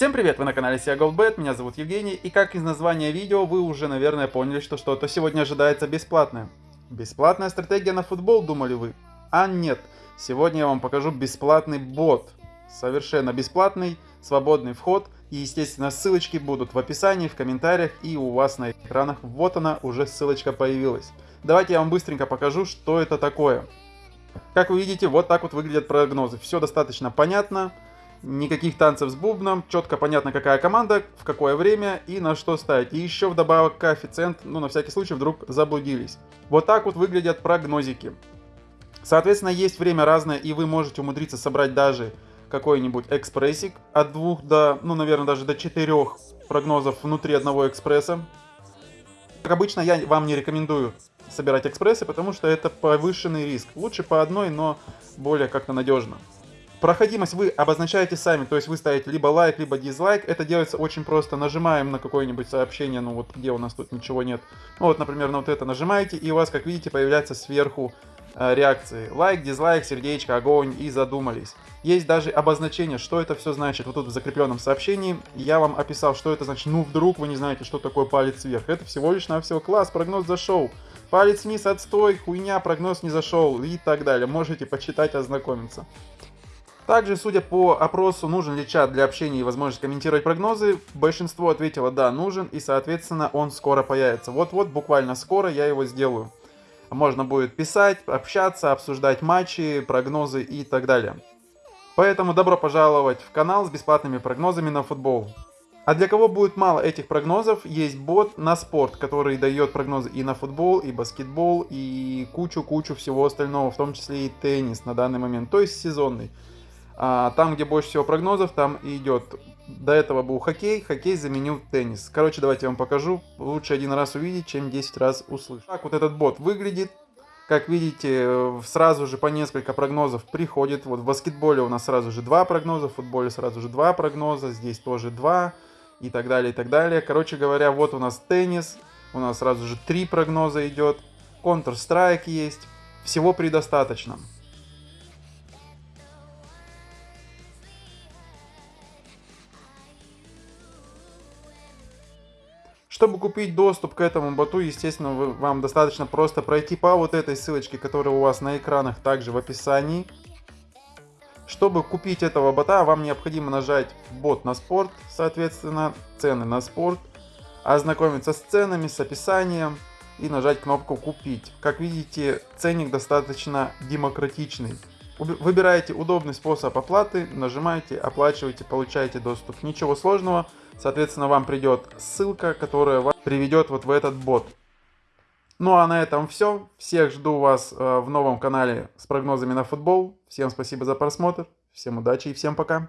Всем привет, вы на канале SEA GoldBet, меня зовут Евгений, и как из названия видео вы уже, наверное, поняли, что что-то сегодня ожидается бесплатное. Бесплатная стратегия на футбол, думали вы? А нет, сегодня я вам покажу бесплатный бот. Совершенно бесплатный, свободный вход, и, естественно, ссылочки будут в описании, в комментариях, и у вас на экранах. Вот она, уже ссылочка появилась. Давайте я вам быстренько покажу, что это такое. Как вы видите, вот так вот выглядят прогнозы. Все достаточно понятно никаких танцев с бубном, четко понятно, какая команда, в какое время и на что ставить. И еще вдобавок коэффициент, ну на всякий случай вдруг заблудились. Вот так вот выглядят прогнозики. Соответственно, есть время разное, и вы можете умудриться собрать даже какой-нибудь экспрессик от двух до, ну, наверное, даже до четырех прогнозов внутри одного экспресса. Как обычно, я вам не рекомендую собирать экспрессы, потому что это повышенный риск. Лучше по одной, но более как-то надежно. Проходимость вы обозначаете сами, то есть вы ставите либо лайк, либо дизлайк. Это делается очень просто. Нажимаем на какое-нибудь сообщение, ну вот где у нас тут ничего нет. Ну вот, например, на вот это нажимаете, и у вас, как видите, появляется сверху э, реакции. Лайк, дизлайк, сердечко, огонь и задумались. Есть даже обозначение, что это все значит. Вот тут в закрепленном сообщении я вам описал, что это значит. Ну вдруг вы не знаете, что такое палец вверх. Это всего лишь навсего класс, прогноз зашел. Палец вниз, отстой, хуйня, прогноз не зашел и так далее. Можете почитать, ознакомиться. Также, судя по опросу, нужен ли чат для общения и возможность комментировать прогнозы, большинство ответило «да, нужен», и, соответственно, он скоро появится. Вот-вот, буквально скоро я его сделаю. Можно будет писать, общаться, обсуждать матчи, прогнозы и так далее. Поэтому добро пожаловать в канал с бесплатными прогнозами на футбол. А для кого будет мало этих прогнозов, есть бот на спорт, который дает прогнозы и на футбол, и баскетбол, и кучу-кучу всего остального, в том числе и теннис на данный момент, то есть сезонный. А, там, где больше всего прогнозов, там и идет. До этого был хоккей, хоккей заменил теннис. Короче, давайте я вам покажу. Лучше один раз увидеть, чем 10 раз услышать. Так вот этот бот выглядит. Как видите, сразу же по несколько прогнозов приходит. Вот в баскетболе у нас сразу же два прогноза, в футболе сразу же два прогноза, здесь тоже два и так далее, и так далее. Короче говоря, вот у нас теннис, у нас сразу же три прогноза идет, Counter-Strike есть, всего предостаточно. Чтобы купить доступ к этому боту, естественно, вы, вам достаточно просто пройти по вот этой ссылочке, которая у вас на экранах, также в описании. Чтобы купить этого бота, вам необходимо нажать бот на спорт, соответственно, цены на спорт, ознакомиться с ценами, с описанием и нажать кнопку «Купить». Как видите, ценник достаточно демократичный. Выбираете удобный способ оплаты, нажимаете, оплачиваете, получаете доступ. Ничего сложного. Соответственно, вам придет ссылка, которая вас приведет вот в этот бот. Ну а на этом все. Всех жду вас э, в новом канале с прогнозами на футбол. Всем спасибо за просмотр. Всем удачи и всем пока.